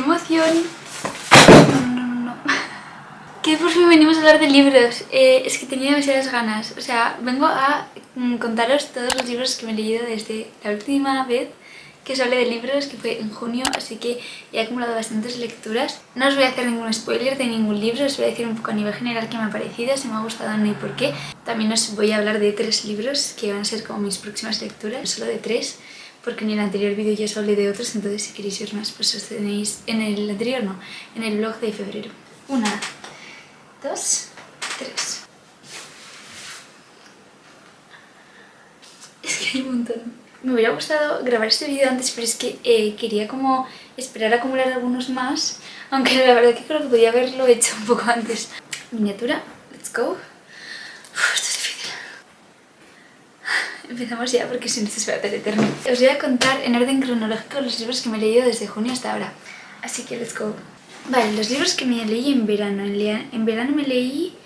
¡Qué emoción! No, no, no, Que por fin venimos a hablar de libros. Eh, es que tenía demasiadas ganas. O sea, vengo a mm, contaros todos los libros que me he leído desde la última vez que os hablé de libros, que fue en junio, así que he acumulado bastantes lecturas. No os voy a hacer ningún spoiler de ningún libro, os voy a decir un poco a nivel general qué me ha parecido, si me ha gustado y por qué. También os voy a hablar de tres libros que van a ser como mis próximas lecturas, solo de tres porque en el anterior vídeo ya os hablé de otros, entonces si queréis ver más, pues os tenéis en el anterior, no, en el blog de febrero. Una, dos, tres. Es que hay un montón. Me hubiera gustado grabar este vídeo antes, pero es que eh, quería como esperar a acumular algunos más, aunque la verdad que creo que podía haberlo hecho un poco antes. Miniatura, let's go. Empezamos ya porque si no se va a hacer eterno. Os voy a contar en orden cronológico los libros que me he leído desde junio hasta ahora. Así que let's go. Vale, los libros que me leí en verano. En verano me leí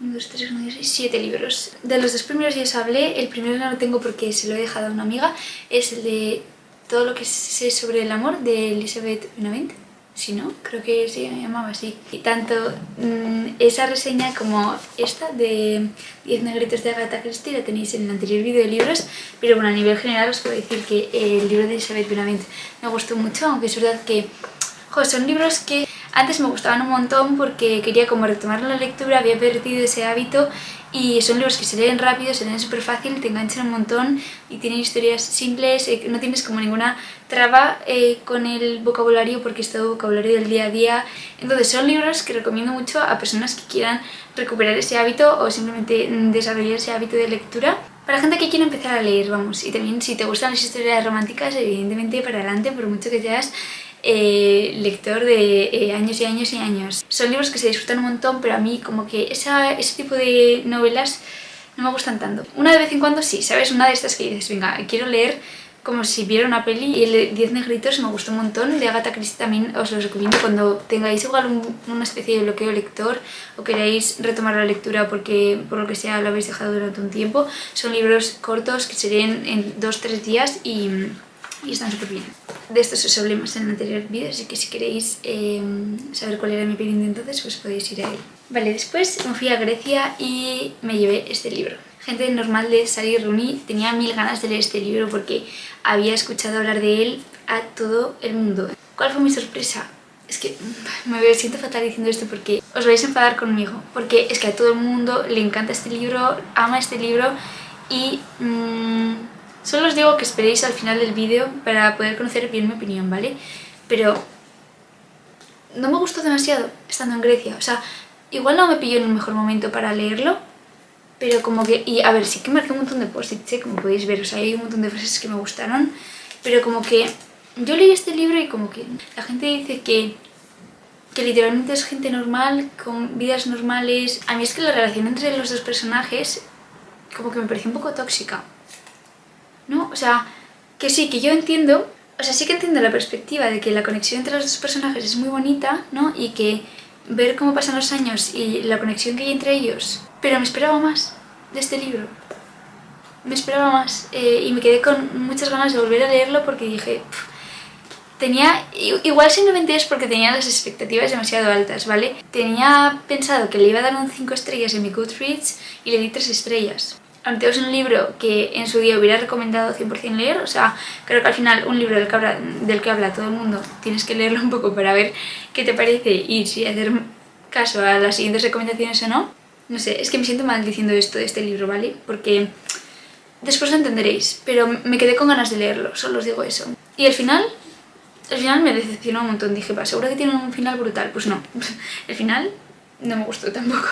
1, 2, 3, 4, 6, 7 libros. De los dos primeros ya os hablé, el primero no lo tengo porque se lo he dejado a una amiga. Es el de Todo lo que sé sobre el amor de Elizabeth Benavent si no, creo que se llamaba así. Y tanto mm, esa reseña como esta de 10 negritos de Agatha Christie la tenéis en el anterior vídeo de libros, pero bueno, a nivel general os puedo decir que el libro de Elizabeth Benavent me gustó mucho, aunque es verdad que son libros que antes me gustaban un montón porque quería como retomar la lectura, había perdido ese hábito y son libros que se leen rápido, se leen súper fácil, te enganchan un montón y tienen historias simples, eh, no tienes como ninguna traba eh, con el vocabulario porque es todo vocabulario del día a día. Entonces son libros que recomiendo mucho a personas que quieran recuperar ese hábito o simplemente desarrollar ese hábito de lectura. Para gente que quiere empezar a leer, vamos, y también si te gustan las historias románticas, evidentemente para adelante, por mucho que seas eh, lector de eh, años y años y años. Son libros que se disfrutan un montón, pero a mí como que esa, ese tipo de novelas no me gustan tanto. Una de vez en cuando sí, ¿sabes? Una de estas que dices, venga, quiero leer como si viera una peli y el de 10 negritos me gustó un montón, de Agatha Christie también os lo recomiendo cuando tengáis igual una especie de bloqueo lector o queráis retomar la lectura porque por lo que sea lo habéis dejado durante un tiempo. Son libros cortos que se leen en 2-3 días y y están súper bien. De estos os hablé más en el anterior vídeo, así que si queréis em, saber cuál era mi opinión de entonces, pues podéis ir a él. Vale, después me fui a Grecia y me llevé este libro. Gente normal de Sally Rooney tenía mil ganas de leer este libro porque había escuchado hablar de él a todo el mundo. ¿Cuál fue mi sorpresa? Es que me siento fatal diciendo esto porque os vais a enfadar conmigo. Porque es que a todo el mundo le encanta este libro, ama este libro y... Mmm, Solo os digo que esperéis al final del vídeo para poder conocer bien mi opinión, ¿vale? Pero no me gustó demasiado estando en Grecia, o sea, igual no me pilló en el mejor momento para leerlo, pero como que, y a ver, sí que marqué un montón de post-its, ¿eh? como podéis ver, o sea, hay un montón de frases que me gustaron, pero como que yo leí este libro y como que la gente dice que que literalmente es gente normal, con vidas normales. A mí es que la relación entre los dos personajes como que me pareció un poco tóxica. ¿No? O sea, que sí, que yo entiendo, o sea, sí que entiendo la perspectiva de que la conexión entre los dos personajes es muy bonita, ¿no? Y que ver cómo pasan los años y la conexión que hay entre ellos, pero me esperaba más de este libro. Me esperaba más eh, y me quedé con muchas ganas de volver a leerlo porque dije... tenía... Igual simplemente es porque tenía las expectativas demasiado altas, ¿vale? Tenía pensado que le iba a dar un 5 estrellas en mi Goodreads y le di 3 estrellas es un libro que en su día hubiera recomendado 100% leer, o sea, creo que al final un libro del que, habla, del que habla todo el mundo tienes que leerlo un poco para ver qué te parece y si hacer caso a las siguientes recomendaciones o no. No sé, es que me siento mal diciendo esto de este libro, ¿vale? Porque después lo entenderéis, pero me quedé con ganas de leerlo, solo os digo eso. Y el final, el final me decepcionó un montón, dije, va, seguro que tiene un final brutal, pues no, el final no me gustó tampoco.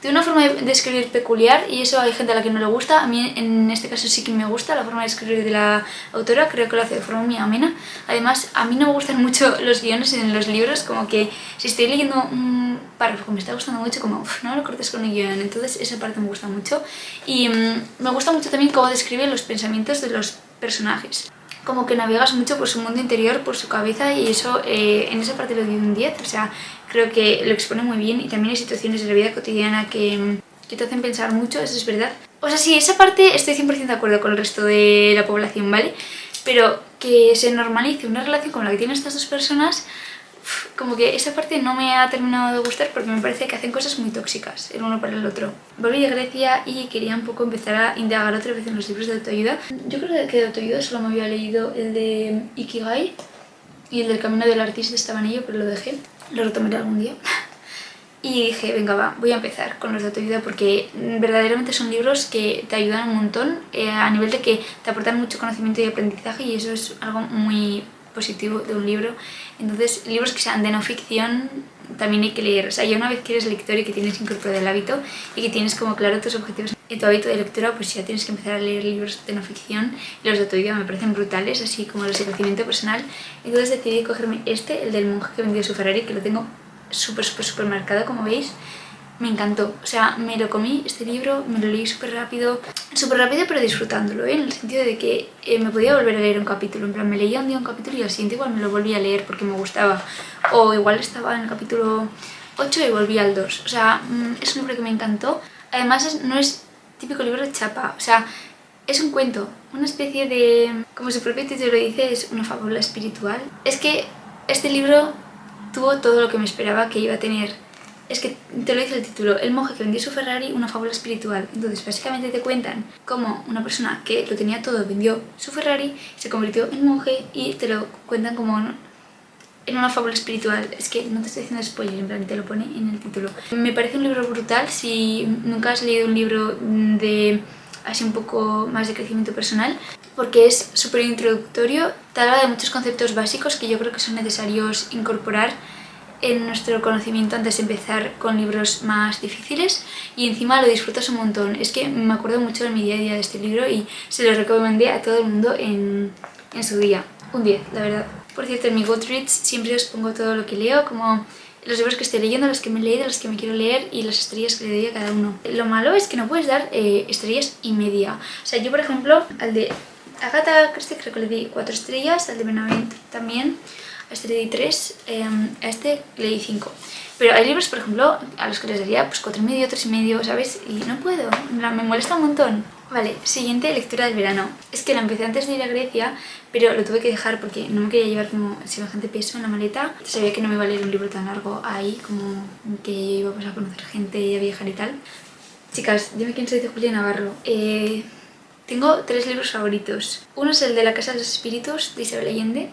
Tiene una forma de escribir peculiar y eso hay gente a la que no le gusta. A mí en este caso sí que me gusta la forma de escribir de la autora, creo que lo hace de forma muy amena. Además, a mí no me gustan mucho los guiones en los libros, como que si estoy leyendo un párrafo que me está gustando mucho, como no lo cortes con el guion, entonces esa parte me gusta mucho. Y mm, me gusta mucho también cómo describe los pensamientos de los personajes como que navegas mucho por su mundo interior, por su cabeza y eso eh, en esa parte lo doy un 10, o sea, creo que lo expone muy bien y también hay situaciones de la vida cotidiana que, que te hacen pensar mucho, eso es verdad. O sea, sí, esa parte estoy 100% de acuerdo con el resto de la población, ¿vale? Pero que se normalice una relación como la que tienen estas dos personas como que esa parte no me ha terminado de gustar porque me parece que hacen cosas muy tóxicas el uno para el otro. Volví a Grecia y quería un poco empezar a indagar otra vez en los libros de autoayuda. Yo creo que de autoayuda solo me había leído el de Ikigai y el del Camino del Artista estaba en ello, pero lo dejé. Lo retomaré algún día. Y dije, venga va, voy a empezar con los de autoayuda porque verdaderamente son libros que te ayudan un montón eh, a nivel de que te aportan mucho conocimiento y aprendizaje y eso es algo muy positivo de un libro. Entonces, libros que sean de no ficción también hay que leer. O sea, ya una vez que eres lector y que tienes incorporado el hábito y que tienes como claro tus objetivos en tu hábito de lectura, pues ya tienes que empezar a leer libros de no ficción. Y los de autoayuda me parecen brutales, así como los de crecimiento personal. Entonces decidí cogerme este, el del monje que vendió su Ferrari, que lo tengo súper, súper, súper marcado, como veis me encantó. O sea, me lo comí, este libro, me lo leí súper rápido, súper rápido pero disfrutándolo, ¿eh? en el sentido de que eh, me podía volver a leer un capítulo, en plan, me leía un día un capítulo y al siguiente igual me lo volví a leer porque me gustaba, o igual estaba en el capítulo 8 y volví al 2, o sea, mm, es un libro que me encantó, además no es típico libro de chapa, o sea, es un cuento, una especie de, como su propio título dice, es una fábula espiritual. Es que este libro tuvo todo lo que me esperaba que iba a tener es que te lo dice el título, el monje que vendió su Ferrari, una fábula espiritual. Entonces básicamente te cuentan cómo una persona que lo tenía todo vendió su Ferrari, se convirtió en monje y te lo cuentan como en una fábula espiritual. Es que no te estoy haciendo spoiler, en plan te lo pone en el título. Me parece un libro brutal, si nunca has leído un libro de así un poco más de crecimiento personal porque es súper introductorio, te habla de muchos conceptos básicos que yo creo que son necesarios incorporar en nuestro conocimiento antes de empezar con libros más difíciles y encima lo disfrutas un montón. Es que me acuerdo mucho de mi día a día de este libro y se lo recomendé a todo el mundo en, en su día. Un 10, la verdad. Por cierto, en mi Goodreads siempre os pongo todo lo que leo, como los libros que estoy leyendo, los que me he leído, los que me quiero leer y las estrellas que le doy a cada uno. Lo malo es que no puedes dar eh, estrellas y media. O sea, yo por ejemplo, al de Agatha Christie creo que le di 4 estrellas, al de Benavent también este le di 3, em, a este le di 5. Pero hay libros, por ejemplo, a los que les daría pues 4,5, 3,5, ¿sabes? Y no puedo, me molesta un montón. Vale, siguiente lectura del verano. Es que la empecé antes de ir a Grecia, pero lo tuve que dejar porque no me quería llevar como semejante peso en la maleta. Sabía que no me iba a leer un libro tan largo ahí, como que yo iba pues, a conocer gente y a viajar y tal. Chicas, dime quién soy de Julia Navarro. Eh, tengo tres libros favoritos. Uno es el de La Casa de los Espíritus, de Isabel Allende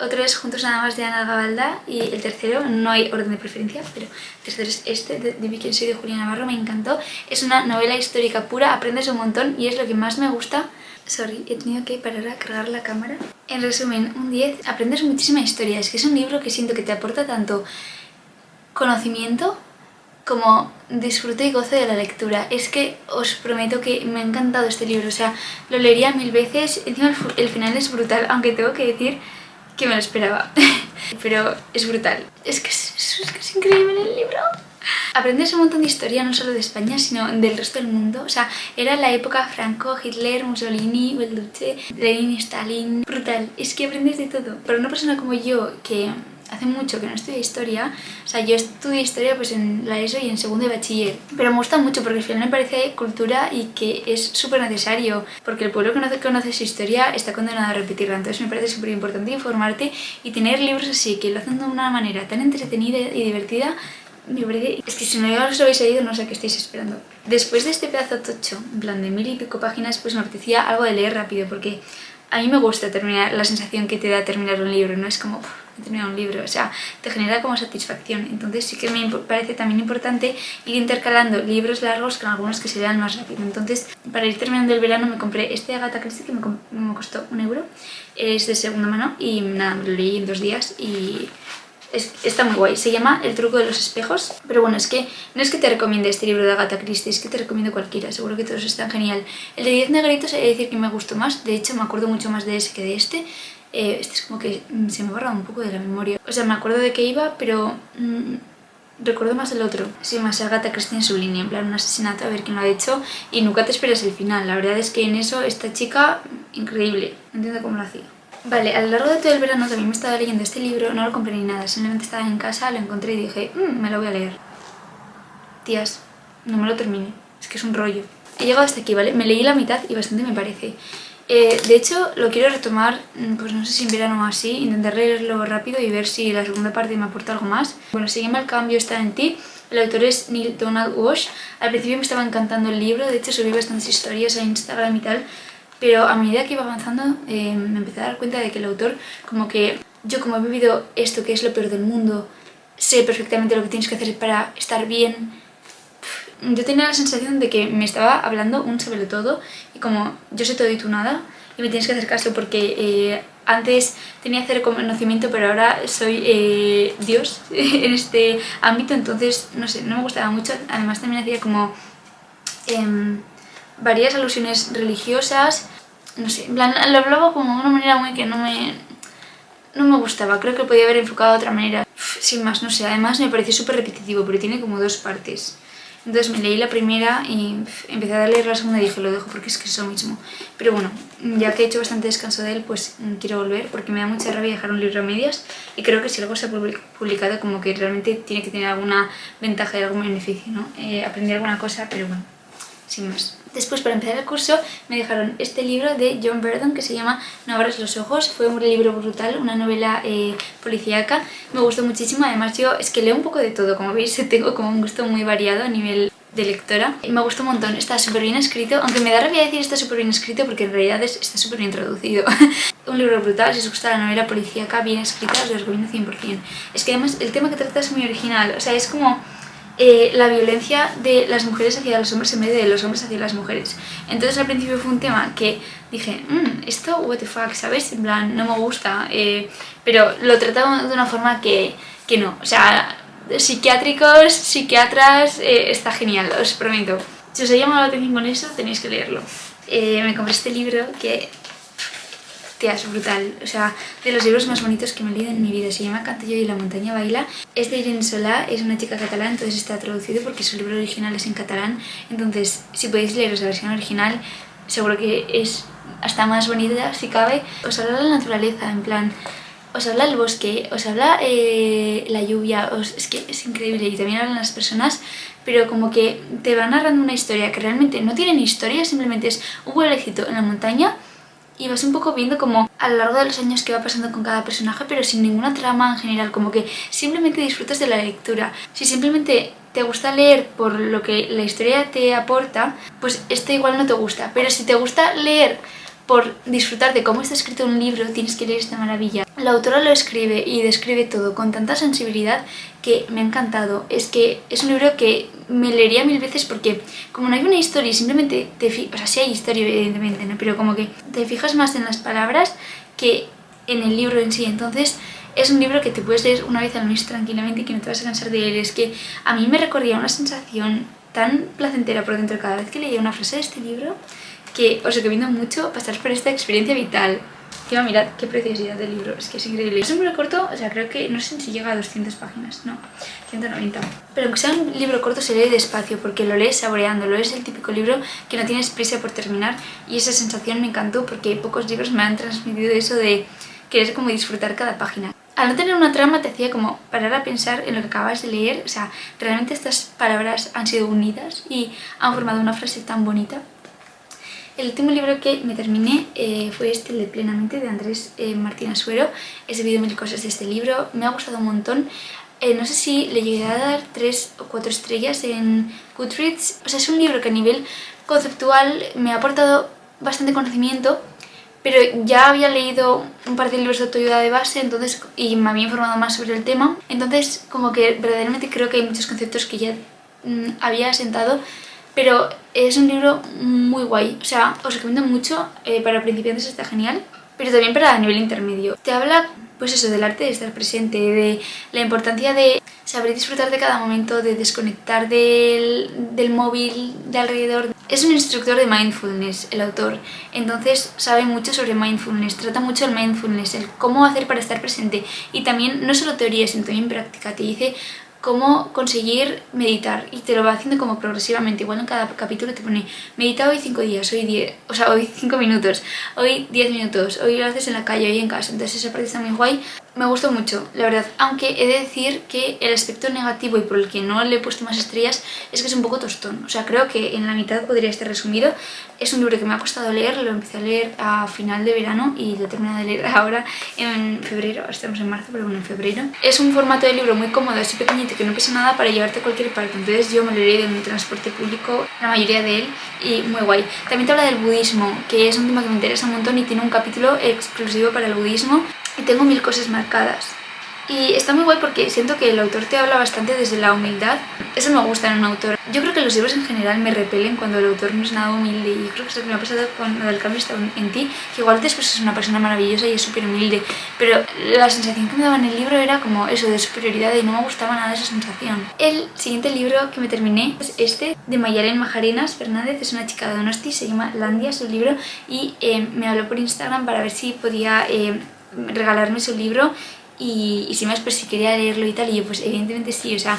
otro es Juntos nada más de Ana Gabalda y el tercero, no hay orden de preferencia, pero el tercero es este, de, de quién soy de Julia Navarro, me encantó. Es una novela histórica pura, aprendes un montón y es lo que más me gusta. Sorry, he tenido que parar a cargar la cámara. En resumen, un 10, aprendes muchísima historia, es que es un libro que siento que te aporta tanto conocimiento como disfrute y goce de la lectura. Es que os prometo que me ha encantado este libro, o sea, lo leería mil veces, encima el final es brutal, aunque tengo que decir que me lo esperaba. Pero es brutal. Es que es, es, que es increíble el libro. Aprendes un montón de historia, no solo de España, sino del resto del mundo. O sea, era la época Franco, Hitler, Mussolini, Belduce, Lenin, Stalin... Brutal. Es que aprendes de todo. Para una persona como yo, que hace mucho que no estudio historia, o sea, yo estudié historia pues en la ESO y en segundo de bachiller, pero me gusta mucho porque al final me parece cultura y que es súper necesario, porque el pueblo que no conoce su historia está condenado a repetirla, entonces me parece súper importante informarte y tener libros así, que lo hacen de una manera tan entretenida y divertida, me parece... Es que si no os lo habéis leído no sé qué estáis esperando. Después de este pedazo tocho, en plan de mil y pico páginas, pues me apetecía algo de leer rápido, porque a mí me gusta terminar la sensación que te da terminar un libro, no es como he terminado un libro, o sea, te genera como satisfacción. Entonces sí que me parece también importante ir intercalando libros largos con algunos que se lean más rápido. Entonces, para ir terminando el verano me compré este de Agatha Christie que me, me costó un euro, es de segunda mano y nada, lo leí en dos días y está muy guay. Se llama El truco de los espejos. Pero bueno, es que no es que te recomiende este libro de Agatha Christie, es que te recomiendo cualquiera. Seguro que todos están genial. El de 10 negritos he de decir que me gustó más. De hecho, me acuerdo mucho más de ese que de este. Eh, este es como que mm, se me borra un poco de la memoria. O sea, me acuerdo de que iba, pero... Mm, recuerdo más el otro. Sí, más Agatha Christie en su línea, en plan un asesinato, a ver quién lo ha hecho. Y nunca te esperas el final. La verdad es que en eso esta chica, increíble. No entiendo cómo lo hacía. Vale, a lo largo de todo el verano también me estaba leyendo este libro, no lo compré ni nada, simplemente estaba en casa, lo encontré y dije, mmm, me lo voy a leer. Tías, no me lo terminé, es que es un rollo. He llegado hasta aquí, ¿vale? Me leí la mitad y bastante me parece. Eh, de hecho, lo quiero retomar, mm, pues no sé si en verano o así, intentar leerlo rápido y ver si la segunda parte me aporta algo más. Bueno, Sígueme al cambio está en ti. El autor es Neil Donald Walsh. Al principio me estaba encantando el libro, de hecho subí bastantes historias a Instagram y tal, pero a medida que iba avanzando eh, me empecé a dar cuenta de que el autor, como que yo como he vivido esto que es lo peor del mundo, sé perfectamente lo que tienes que hacer para estar bien, yo tenía la sensación de que me estaba hablando un sobre todo y como yo sé todo y tú nada y me tienes que hacer caso porque eh, antes tenía cero conocimiento pero ahora soy eh, Dios en este ámbito entonces no sé, no me gustaba mucho. Además también hacía como em, varias alusiones religiosas no sé, en plan, lo hablaba como de una manera muy que no me, no me gustaba, creo que podía haber enfocado de otra manera sin más, no sé, además me pareció súper repetitivo pero tiene como dos partes entonces me leí la primera y empecé a leer la segunda y dije lo dejo porque es que es lo mismo. Pero bueno, ya que he hecho bastante descanso de él, pues mm, quiero volver porque me da mucha rabia dejar un libro a medias y creo que si algo se ha publicado como que realmente tiene que tener alguna ventaja y algún beneficio, ¿no? Eh, aprendí alguna cosa, pero bueno, sin más. Después, para empezar el curso, me dejaron este libro de John Verdon que se llama No abras los ojos. Fue un libro brutal, una novela eh, policíaca. Me gustó muchísimo, además yo es que leo un poco de todo, como veis tengo como un gusto muy variado a nivel de lectora me gustó un montón, está súper bien escrito, aunque me da rabia decir está súper bien escrito porque en realidad está súper bien traducido. un libro brutal, si os gusta la novela policíaca bien escrita os lo recomiendo 100%. Es que además el tema que trata es muy original, o sea, es como eh, la violencia de las mujeres hacia los hombres en vez de los hombres hacia las mujeres. Entonces al principio fue un tema que dije, mmm, esto what the fuck, ¿sabes? En plan, no me gusta, eh, pero lo trataba de una forma que, que no, o sea, psiquiátricos, psiquiatras, eh, está genial, os prometo. Si os ha llamado la atención con eso, tenéis que leerlo. me compré este libro que Tía, es brutal. O sea, de los libros más bonitos que me he leído en mi vida. Se llama Canto yo y la montaña baila. Es de Irene Solá, es una chica catalana, entonces está traducido porque su libro original es en catalán. Entonces, si podéis leeros la versión original, seguro que es hasta más bonita, si cabe. Os habla la naturaleza, en plan... Os habla el bosque, os habla eh, la lluvia, es que es increíble y también hablan las personas, pero como que te va narrando una historia que realmente no tiene ni historia, simplemente es un pueblecito en la montaña y vas un poco viendo como a lo largo de los años que va pasando con cada personaje pero sin ninguna trama en general, como que simplemente disfrutas de la lectura. Si simplemente te gusta leer por lo que la historia te aporta, pues esto igual no te gusta, pero si te gusta leer por disfrutar de cómo está escrito un libro, tienes que leer esta maravilla. La autora lo escribe y describe todo con tanta sensibilidad que me ha encantado. Es que es un libro que me leería mil veces porque como no hay una historia, simplemente te fijas, o sea, sí hay historia evidentemente, ¿no? pero como que te fijas más en las palabras que en el libro en sí. Entonces es un libro que te puedes leer una vez al mes tranquilamente y que no te vas a cansar de leer. Es que a mí me recordía una sensación tan placentera por dentro cada vez que leía una frase de este libro que os recomiendo mucho pasar por esta experiencia vital. Encima mirad qué preciosidad del libro, es que es increíble. Es un libro corto, o sea, creo que no sé si llega a 200 páginas, no, 190. Pero aunque sea un libro corto se lee despacio porque lo lees saboreándolo, es el típico libro que no tienes prisa por terminar y esa sensación me encantó porque pocos libros me han transmitido eso de querer como disfrutar cada página. Al no tener una trama te hacía como parar a pensar en lo que acabas de leer, o sea, realmente estas palabras han sido unidas y han formado una frase tan bonita el último libro que me terminé eh, fue este, el de Plenamente, de Andrés eh, Martín Asuero. He sabido mil cosas de este libro, me ha gustado un montón. Eh, no sé si le llegué a dar tres o cuatro estrellas en Goodreads. O sea, es un libro que a nivel conceptual me ha aportado bastante conocimiento, pero ya había leído un par de libros de autoayuda de base entonces y me había informado más sobre el tema. Entonces, como que verdaderamente creo que hay muchos conceptos que ya mm, había asentado pero es un libro muy guay, o sea, os recomiendo mucho, eh, para principiantes está genial, pero también para nivel intermedio. Te habla, pues eso, del arte de estar presente, de la importancia de saber disfrutar de cada momento, de desconectar del, del móvil de alrededor. Es un instructor de mindfulness, el autor, entonces sabe mucho sobre mindfulness, trata mucho el mindfulness, el cómo hacer para estar presente. Y también no solo teoría, sino también práctica, te dice cómo conseguir meditar. Y te lo va haciendo como progresivamente, igual en cada capítulo te pone medita hoy 5 días, hoy 10, o sea, hoy 5 minutos, hoy 10 minutos, hoy lo haces en la calle, hoy en casa, entonces esa parte está muy guay. Me gustó mucho, la verdad, aunque he de decir que el aspecto negativo y por el que no le he puesto más estrellas es que es un poco tostón. O sea, creo que en la mitad podría estar resumido. Es un libro que me ha costado leer, lo empecé a leer a final de verano y lo he de leer ahora en febrero, estamos en marzo, pero bueno, en febrero. Es un formato de libro muy cómodo, así pequeñito, que no pesa nada para llevarte a cualquier parte. Entonces yo me lo leído en un transporte público, la mayoría de él, y muy guay. También te habla del budismo, que es un tema que me interesa un montón y tiene un capítulo exclusivo para el budismo y tengo mil cosas marcadas. Y está muy guay porque siento que el autor te habla bastante desde la humildad. Eso me gusta en un autor. Yo creo que los libros en general me repelen cuando el autor no es nada humilde y creo que es lo que me ha pasado con del cambio está en ti, que igual después es una persona maravillosa y es súper humilde, pero la sensación que me daba en el libro era como eso, de superioridad y no me gustaba nada esa sensación. El siguiente libro que me terminé es este, de Mayalen Majarinas Fernández, es una chica de Donosti, se llama Landia, su libro, y eh, me habló por Instagram para ver si podía... Eh, regalarme su libro y, y si más pues si quería leerlo y tal y yo pues evidentemente sí, o sea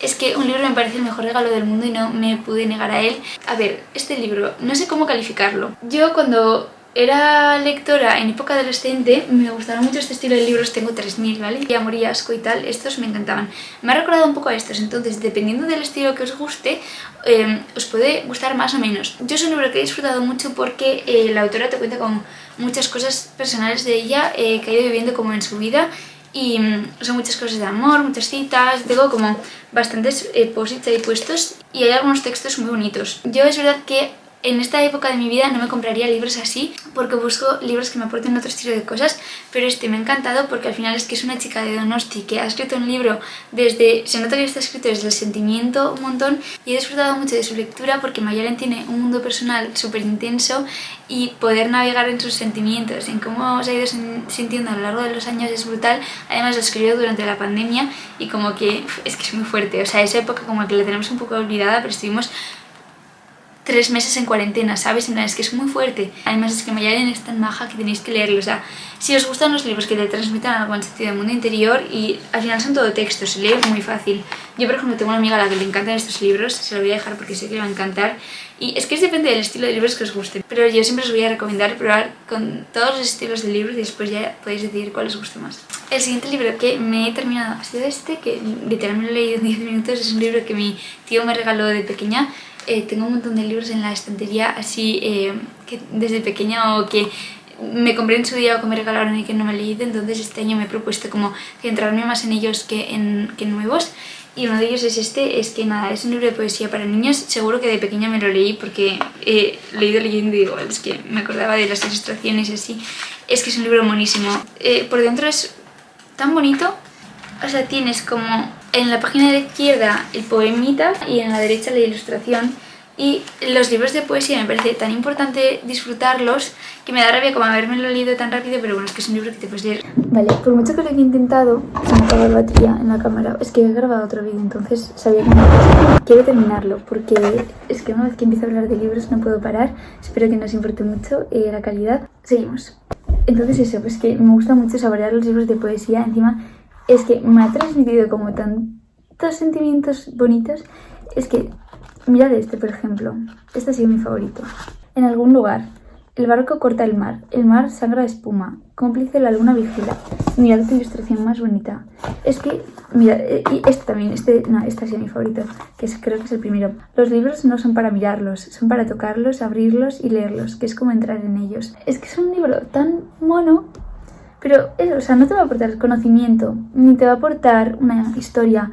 es que un libro me parece el mejor regalo del mundo y no me pude negar a él. A ver, este libro, no sé cómo calificarlo. Yo cuando era lectora en época adolescente, me gustaron mucho este estilo de libros, tengo 3000, ¿vale? Y Amor y Asco y tal, estos me encantaban. Me ha recordado un poco a estos, entonces dependiendo del estilo que os guste, em, os puede gustar más o menos. Yo es un libro que he disfrutado mucho porque eh, la autora te cuenta con muchas cosas personales de ella eh, que ha ido viviendo como en su vida y mm, son muchas cosas de amor, muchas citas, tengo como bastantes eh, posits ahí puestos y hay algunos textos muy bonitos. Yo es verdad que en esta época de mi vida no me compraría libros así porque busco libros que me aporten otro estilo de cosas, pero este me ha encantado porque al final es que es una chica de Donosti que ha escrito un libro desde, se nota que está escrito desde el sentimiento un montón y he disfrutado mucho de su lectura porque Mayalen tiene un mundo personal súper intenso y poder navegar en sus sentimientos, en cómo se ha ido sintiendo a lo largo de los años es brutal, además lo escribió durante la pandemia y como que es que es muy fuerte, o sea, esa época como que la tenemos un poco olvidada, pero estuvimos tres meses en cuarentena, ¿sabes? En es que es muy fuerte. Además es que Mayalen es tan maja que tenéis que leerlo. O sea, si os gustan los libros que te transmitan algo en sentido del mundo interior y al final son todo texto, se lee muy fácil. Yo, por ejemplo, tengo una amiga a la que le encantan estos libros, se lo voy a dejar porque sé que le va a encantar. Y es que depende del estilo de libros que os guste. Pero yo siempre os voy a recomendar probar con todos los estilos de libros y después ya podéis decidir cuál os gusta más. El siguiente libro que me he terminado ha sido este, que literalmente lo he leído en 10 minutos. Es un libro que mi tío me regaló de pequeña eh, tengo un montón de libros en la estantería así eh, que desde pequeña o que me compré en su día o que me regalaron y que no me he leído, entonces este año me he propuesto como centrarme más en ellos que en, que nuevos. Y uno de ellos es este, es que nada, es un libro de poesía para niños, seguro que de pequeña me lo leí porque he leído leyendo y digo, es que me acordaba de las ilustraciones y así, es que es un libro buenísimo. Eh, por dentro es tan bonito, o sea, tienes como en la página de la izquierda el poemita y en la derecha la ilustración y los libros de poesía me parece tan importante disfrutarlos que me da rabia como haberme lo leído tan rápido, pero bueno, es que es un libro que te puedes leer. Vale, por mucho que lo he intentado, se me acaba la batería en la cámara. Es que he grabado otro vídeo, entonces sabía que no Quiero terminarlo, porque es que una vez que empiezo a hablar de libros no puedo parar. Espero que no os importe mucho eh, la calidad. Seguimos. Entonces eso, pues que me gusta mucho saborear los libros de poesía. Encima es que me ha transmitido como tantos sentimientos bonitos. Es que, mirad este, por ejemplo. Este ha sido mi favorito. En algún lugar, el barco corta el mar, el mar sangra espuma, cómplice la luna vigila. Mirad qué ilustración más bonita. Es que, mira, eh, y este también, este, no, este ha sido mi favorito, que creo que es el primero. Los libros no son para mirarlos, son para tocarlos, abrirlos y leerlos, que es como entrar en ellos. Es que es un libro tan mono pero eso, o sea, no te va a aportar conocimiento, ni te va a aportar una historia,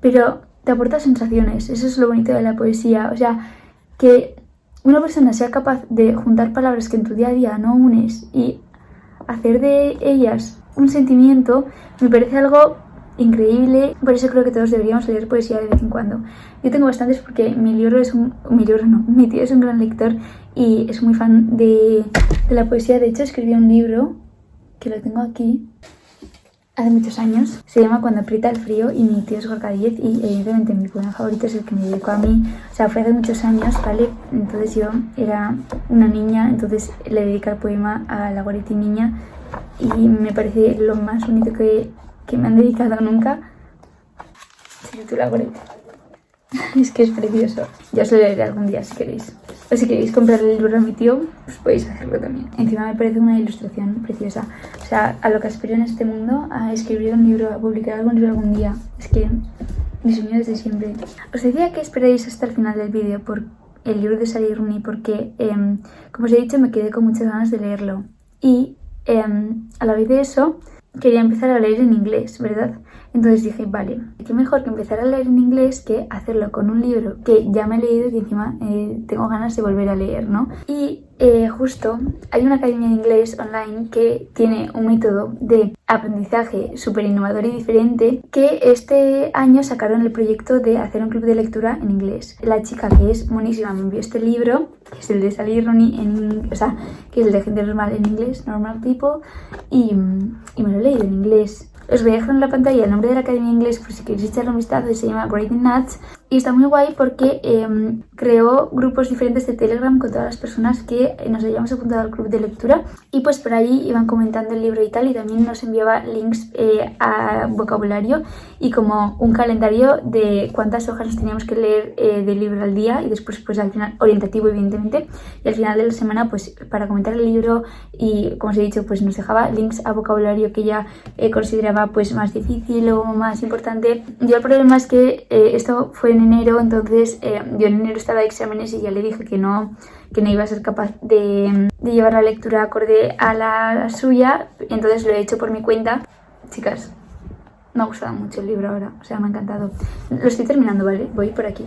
pero te aporta sensaciones. Eso es lo bonito de la poesía. O sea, que una persona sea capaz de juntar palabras que en tu día a día no unes y hacer de ellas un sentimiento, me parece algo increíble. Por eso creo que todos deberíamos leer poesía de vez en cuando. Yo tengo bastantes porque mi libro es un... Mi libro no, mi tío es un gran lector y es muy fan de, de la poesía. De hecho, escribió un libro que lo tengo aquí hace muchos años. Se llama Cuando aprieta el frío y mi tío es Gorka y evidentemente mi poema favorito es el que me dedicó a mí. O sea, fue hace muchos años, ¿vale? Entonces yo era una niña, entonces le dediqué el poema a la Guariti niña y me parece lo más bonito que, que me han dedicado nunca. Se titula Guariti. es que es precioso. Ya os lo leeré algún día si queréis. O si queréis comprar el libro a mi tío, pues podéis hacerlo también. Encima me parece una ilustración preciosa. O sea, a lo que aspiro en este mundo, a escribir un libro, a publicar algún libro algún día. Es que mi sueño desde siempre. Os decía que esperéis hasta el final del vídeo por el libro de Sally Rooney porque, em, como os he dicho, me quedé con muchas ganas de leerlo. Y em, a la vez de eso, quería empezar a leer en inglés, ¿verdad? Entonces dije, vale, qué mejor que empezar a leer en inglés que hacerlo con un libro que ya me he leído y que encima eh, tengo ganas de volver a leer, ¿no? Y eh, justo hay una academia de inglés online que tiene un método de aprendizaje súper innovador y diferente que este año sacaron el proyecto de hacer un club de lectura en inglés. La chica que es buenísima me envió este libro, que es el de Sally Rooney en o sea, que es el de gente normal en inglés, normal people, y, y me lo he leído en inglés. Os voy a dejar en la pantalla el nombre de la Academia de Inglés por si queréis echarle un vistazo, se llama Grading Nuts y está muy guay porque eh, creó grupos diferentes de Telegram con todas las personas que nos hayamos apuntado al club de lectura y pues por ahí iban comentando el libro y tal y también nos enviaba links eh, a vocabulario y como un calendario de cuántas hojas nos teníamos que leer eh, del libro al día y después pues al final orientativo evidentemente y al final de la semana pues para comentar el libro y como os he dicho pues nos dejaba links a vocabulario que ella eh, consideraba pues más difícil o más importante. Yo el problema es que esto fue en enero, entonces eh, yo en enero estaba de exámenes y ya le dije que no, que no iba a ser capaz de, llevar la lectura acorde a la, suya, entonces lo he hecho por mi cuenta. Chicas, me ha gustado mucho el libro ahora, o sea, me ha encantado. Lo estoy terminando, ¿vale? Voy por aquí.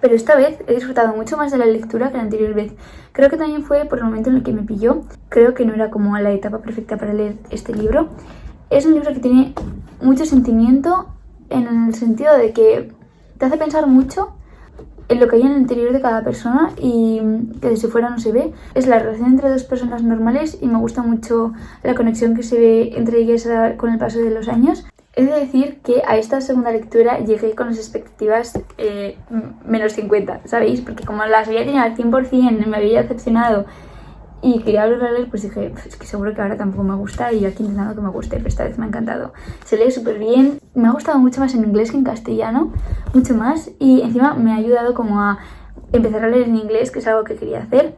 Pero esta vez he disfrutado mucho más de la lectura que la anterior vez. Creo que también fue por el momento en el que me pilló. Creo que no era como la etapa perfecta para leer este libro. Es un libro que tiene mucho sentimiento en el sentido de que te hace pensar mucho en lo que hay en el interior de cada persona y que desde fuera no se ve. Es la relación entre dos personas normales y me gusta mucho la conexión que se ve entre ellas con el paso de los años. He de decir que a esta segunda lectura llegué con las expectativas eh, menos 50, ¿sabéis? Porque como las había tenido al 100%, me había decepcionado y quería volver a leer, pues dije, es que seguro que ahora tampoco me gusta y yo aquí intentando que me guste, pero esta vez me ha encantado. Se lee súper bien, me ha gustado mucho más en inglés que en castellano, mucho más, y encima me ha ayudado como a empezar a leer en inglés, que es algo que quería hacer.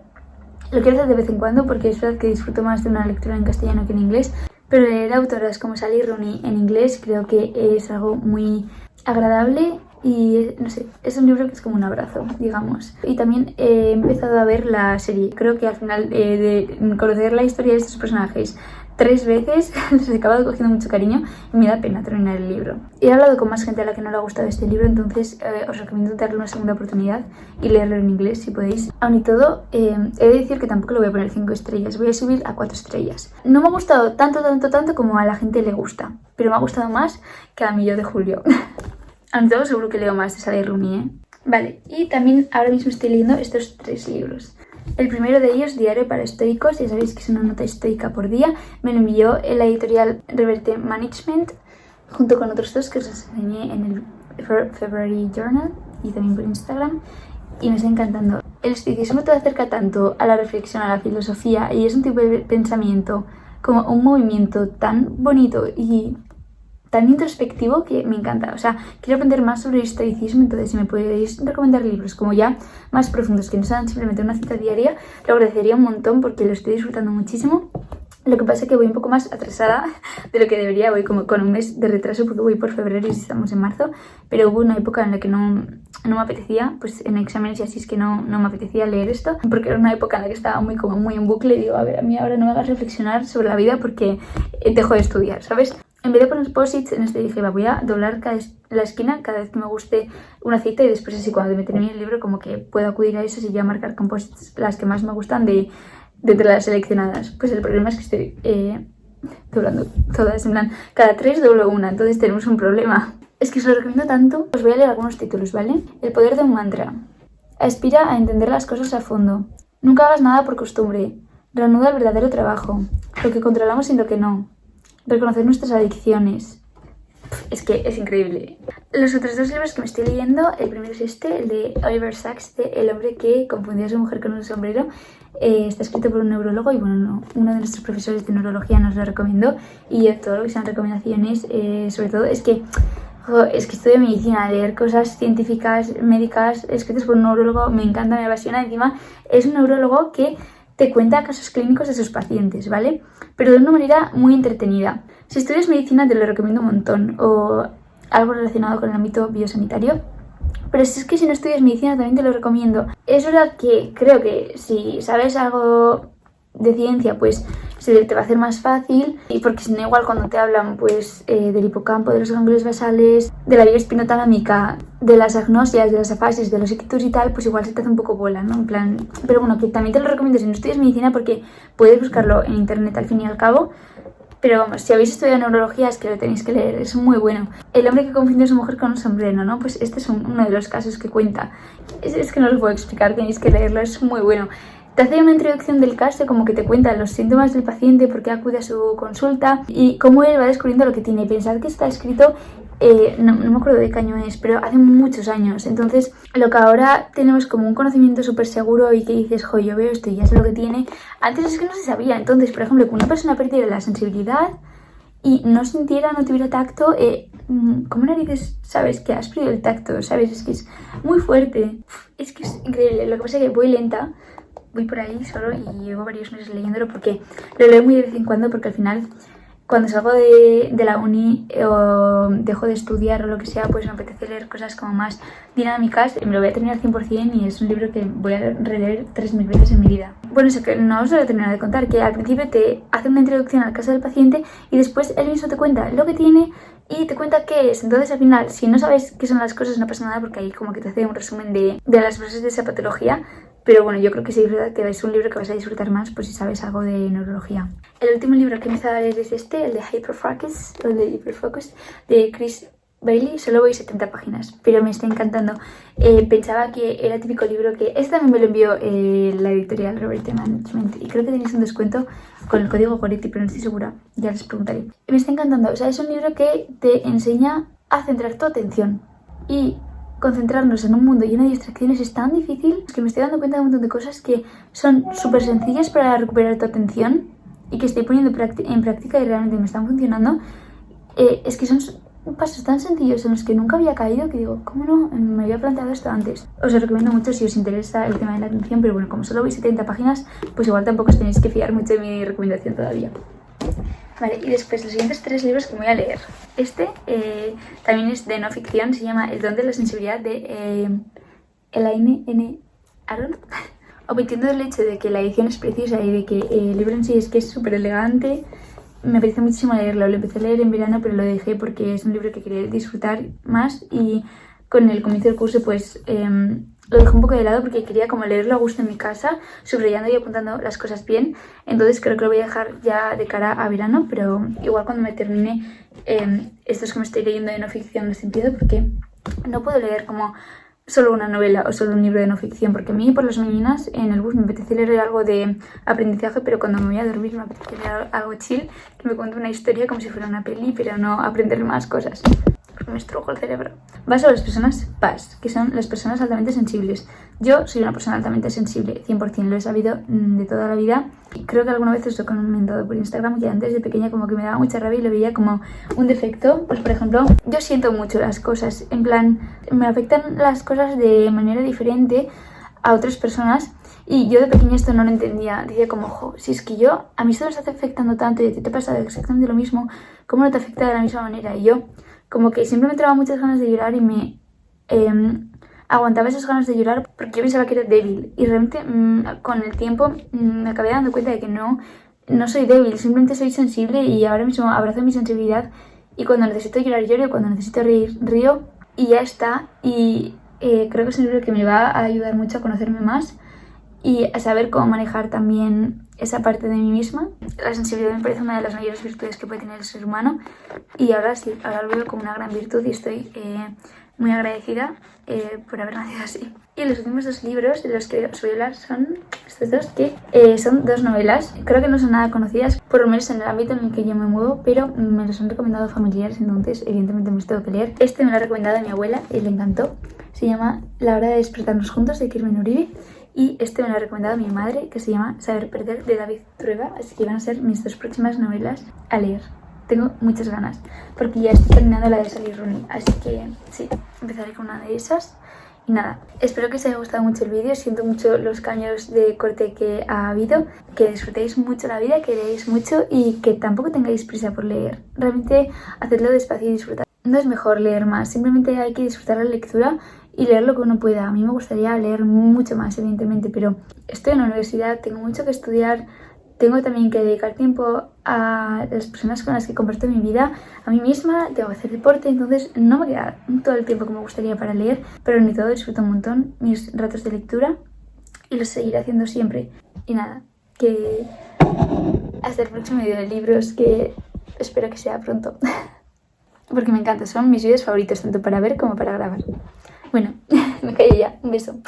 Lo quiero hacer de vez en cuando porque es verdad que disfruto más de una lectura en castellano que en inglés, pero leer autoras como Sally Rooney en inglés creo que es algo muy agradable y no sé, es un libro que es como un abrazo, digamos. Y también he empezado a ver la serie. Creo que al final eh, de conocer la historia de estos personajes tres veces les he acabado cogiendo mucho cariño y me da pena terminar el libro. He hablado con más gente a la que no le ha gustado este libro, entonces eh, os recomiendo darle una segunda oportunidad y leerlo en inglés si podéis. Aún y todo, eh, he de decir que tampoco le voy a poner 5 estrellas, voy a subir a 4 estrellas. No me ha gustado tanto, tanto, tanto como a la gente le gusta, pero me ha gustado más que a mí yo de Julio. Aunque todo seguro que leo más de Sally Rooney, ¿eh? Vale, y también ahora mismo estoy leyendo estos tres libros. El primero de ellos, Diario para Estoicos, ya sabéis que es una nota estoica por día. Me lo envió en la editorial Reverte Management, junto con otros dos que os enseñé en el February Journal y también por Instagram. Y me está encantando. El estoicismo te acerca tanto a la reflexión, a la filosofía, y es un tipo de pensamiento como un movimiento tan bonito y tan introspectivo que me encanta. O sea, quiero aprender más sobre el estoicismo, entonces si me podéis recomendar libros como ya más profundos, que no sean simplemente una cita diaria, lo agradecería un montón porque lo estoy disfrutando muchísimo. Lo que pasa es que voy un poco más atrasada de lo que debería, voy como con un mes de retraso porque voy por febrero y estamos en marzo, pero hubo una época en la que no, no me apetecía, pues en exámenes y así es que no, no me apetecía leer esto, porque era una época en la que estaba muy como muy en bucle y digo, a ver, a mí ahora no me hagas reflexionar sobre la vida porque dejo de estudiar, ¿sabes? En vez de poner posits, en este dije, voy a doblar cada la esquina cada vez que me guste una cita y después así cuando me termine el libro como que puedo acudir a eso y ya marcar con posits las que más me gustan de, de entre las seleccionadas. Pues el problema es que estoy eh, doblando todas, en plan, cada tres doblo una, entonces tenemos un problema. Es que os lo recomiendo tanto, os voy a leer algunos títulos, ¿vale? El poder de un mantra. Aspira a entender las cosas a fondo. Nunca hagas nada por costumbre. Reanuda el verdadero trabajo. Lo que controlamos y lo que no reconocer nuestras adicciones. Es que es increíble. Los otros dos libros que me estoy leyendo, el primero es este, el de Oliver Sacks, de El hombre que confundió a su mujer con un sombrero. Eh, está escrito por un neurólogo y bueno, uno de nuestros profesores de neurología nos lo recomendó. Y todo lo que sean recomendaciones, eh, sobre todo, es que es que estudio medicina, leer cosas científicas, médicas, escritas por un neurólogo, me encanta, me apasiona. Encima, es un neurólogo que te cuenta casos clínicos de sus pacientes, ¿vale? Pero de una manera muy entretenida. Si estudias medicina te lo recomiendo un montón, o algo relacionado con el ámbito biosanitario. Pero si es que si no estudias medicina también te lo recomiendo. Es verdad que creo que si sabes algo de ciencia, pues se te va a hacer más fácil y porque si no igual cuando te hablan pues eh, del hipocampo, de los ganglios basales, de la vía espinotalámica, de las agnosias, de las afasis, de los ictus y tal, pues igual se te hace un poco bola, ¿no? En plan, pero bueno, que también te lo recomiendo si no estudias medicina porque puedes buscarlo en internet al fin y al cabo. Pero vamos, si habéis estudiado neurología es que lo tenéis que leer, es muy bueno. El hombre que confundió a su mujer con un sombrero, ¿no? Pues este es uno de los casos que cuenta. Es, que no lo puedo explicar, tenéis que leerlo, es muy bueno. Te hace una introducción del caso, como que te cuenta los síntomas del paciente, por qué acude a su consulta y cómo él va descubriendo lo que tiene. Pensad que está escrito, eh, no, me acuerdo de qué año es, pero hace muchos años. Entonces, lo que ahora tenemos como un conocimiento súper seguro y que dices, jo, yo veo esto y ya sé lo que tiene, antes es que no se sabía. Entonces, por ejemplo, que una persona perdiera la sensibilidad y no sintiera, no tuviera tacto, eh, mm, ¿cómo narices sabes que has perdido el tacto? ¿Sabes? Es que es muy fuerte. Es que es increíble. Lo que pasa es que voy lenta voy por ahí solo y llevo varios meses leyéndolo porque lo leo muy de vez en cuando porque al final cuando salgo de, de, la uni eh, o dejo de estudiar o lo que sea, pues me apetece leer cosas como más dinámicas. Me lo voy a terminar 100% y es un libro que voy a releer 3.000 veces en mi vida. Bueno, eso que no os lo he terminado de contar, que al principio te hace una introducción al caso del paciente y después él mismo te cuenta lo que tiene y te cuenta qué es. Entonces al final, si no sabes qué son las cosas, no pasa nada porque ahí como que te hace un resumen de, de las bases de esa patología pero bueno, yo creo que sí es verdad que es un libro que vas a disfrutar más pues si sabes algo de neurología. El último libro que empezado a leer es este, el de Hyperfocus, o de Hyperfocus, de Chris Bailey, solo voy 70 páginas, pero me está encantando. Eh, pensaba que era típico libro que... Este también me lo envió eh, la editorial Robert Management y creo que tenéis un descuento con el código Goretti, pero no estoy segura, ya les preguntaré. Me está encantando, o sea, es un libro que te enseña a centrar tu atención y concentrarnos en un mundo lleno de distracciones es tan difícil que me estoy dando cuenta de un montón de cosas que son súper sencillas para recuperar tu atención y que estoy poniendo en práctica y realmente me están funcionando. Eh, es que son pasos tan sencillos en los que nunca había caído que digo, ¿cómo no me había planteado esto antes? Os lo recomiendo mucho si os interesa el tema de la atención, pero bueno, como solo veis 70 páginas, pues igual tampoco os tenéis que fiar mucho de mi recomendación todavía. Vale, y después los siguientes tres libros que voy a leer. Este eh, también es de no ficción, se llama El don de la sensibilidad de eh, Elaine N. Aron. Omitiendo el hecho de que la edición es preciosa y de que el libro en sí es que es súper elegante, me parece muchísimo leerlo. Lo empecé a leer en verano, pero lo dejé porque es un libro que quería disfrutar más y con el comienzo del curso pues em, lo dejé un poco de lado porque quería como leerlo a gusto en mi casa, subrayando y apuntando las cosas bien. Entonces creo que lo voy a dejar ya de cara a verano, pero igual cuando me termine eh, estos que me estoy leyendo de no ficción los empiezo porque no puedo leer como solo una novela o solo un libro de no ficción, porque a mí por las mañanas en el bus me apetece leer algo de aprendizaje, pero cuando me voy a dormir me apetece leer algo chill, que me cuente una historia como si fuera una peli, pero no aprender más cosas me estrujo el cerebro. Va sobre las personas PAS, que son las personas altamente sensibles. Yo soy una persona altamente sensible, 100%, lo he sabido mm, de toda la vida. Creo que alguna vez os he comentado por Instagram que antes de pequeña como que me daba mucha rabia y lo veía como un defecto. Pues por ejemplo, yo siento mucho las cosas, en plan, me afectan las cosas de manera diferente a otras personas y yo de pequeña esto no lo entendía. Decía como, ojo, si es que yo, a mí esto me está afectando tanto y a ti te pasa exactamente lo mismo, ¿cómo no te afecta de la misma manera? Y yo como que siempre me entraba muchas ganas de llorar y me em, aguantaba esas ganas de llorar porque yo pensaba que era débil y realmente mm, con el tiempo mm, me acabé dando cuenta de que no, no soy débil, simplemente soy sensible y ahora mismo abrazo mi sensibilidad y cuando necesito llorar lloro cuando necesito reír río y ya está y eh, creo que es un libro que me va a ayudar mucho a conocerme más y a saber cómo manejar también esa parte de mí misma. La sensibilidad me parece una de las mayores virtudes que puede tener el ser humano y ahora sí, ahora lo veo como una gran virtud y estoy eh, muy agradecida eh, por haber nacido así. Y los últimos dos libros de los que os voy a hablar son estos dos, que eh, son dos novelas. Creo que no son nada conocidas, por lo menos en el ámbito en el que yo me muevo, pero me los han recomendado familiares, entonces evidentemente me los tengo que leer. Este me lo ha recomendado mi abuela y le encantó. Se llama La hora de despertarnos juntos, de Kirmen Uribe. Y este me lo ha recomendado mi madre, que se llama Saber Perder, de David Trueba, así que van a ser mis dos próximas novelas a leer. tengo muchas ganas, porque ya estoy terminando la de Sally Rooney, así que sí, empezaré con una de esas. Y nada, espero que os haya gustado mucho el vídeo, siento mucho los cambios de corte que ha habido, que disfrutéis mucho la vida, que leáis mucho y que tampoco tengáis prisa por leer. Realmente hacedlo despacio y disfrutad. No es mejor leer más, simplemente hay que disfrutar la lectura y leer lo que uno pueda. A mí me gustaría leer mucho más, evidentemente, pero estoy en la universidad, tengo mucho que estudiar, tengo también que dedicar tiempo a las personas con las que comparto mi vida, a mí misma, tengo que hacer deporte, entonces no me queda todo el tiempo que me gustaría para leer, pero ni todo disfruto un montón mis ratos de lectura y los seguiré haciendo siempre. Y nada, que hasta el próximo video de libros, que espero que sea pronto. Porque me encanta, son mis vídeos favoritos, tanto para ver como para grabar. Bueno, me callo ya. Un beso.